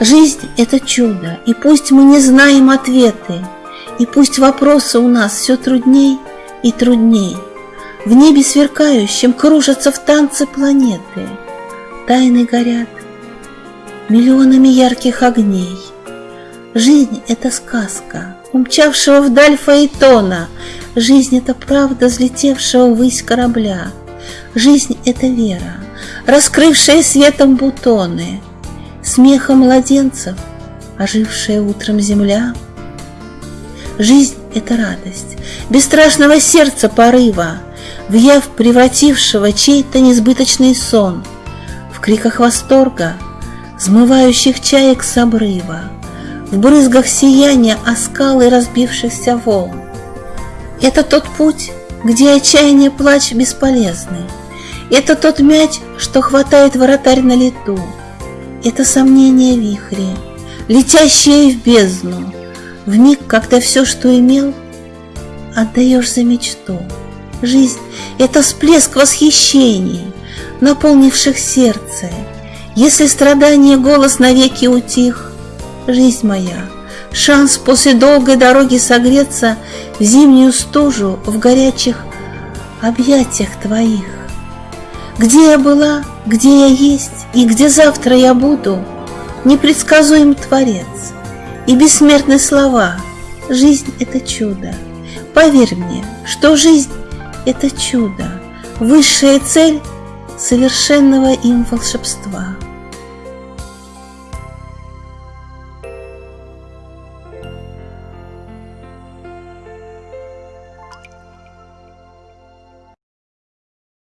Жизнь – это чудо, и пусть мы не знаем ответы, И пусть вопросы у нас все трудней и трудней. В небе сверкающем кружатся в танце планеты, Тайны горят миллионами ярких огней. Жизнь – это сказка, умчавшего вдаль фаэтона, Жизнь – это правда взлетевшего ввысь корабля, Жизнь – это вера, раскрывшая светом бутоны – смеха младенцев, ожившая утром земля. Жизнь — это радость, бесстрашного сердца порыва, В яв превратившего чей-то несбыточный сон, В криках восторга, взмывающих чаек с обрыва, В брызгах сияния о скалы разбившихся волн. Это тот путь, где отчаяние плач бесполезный, Это тот мяч, что хватает вратарь на лету, это сомнение вихри, летящие в бездну, В миг, когда все, что имел, отдаешь за мечту. Жизнь — это всплеск восхищений, наполнивших сердце. Если страдание голос навеки утих, жизнь моя, шанс после долгой дороги согреться в зимнюю стужу в горячих объятиях твоих. Где я была, где я есть и где завтра я буду, Непредсказуем Творец и бессмертные слова. Жизнь — это чудо. Поверь мне, что жизнь — это чудо, Высшая цель совершенного им волшебства.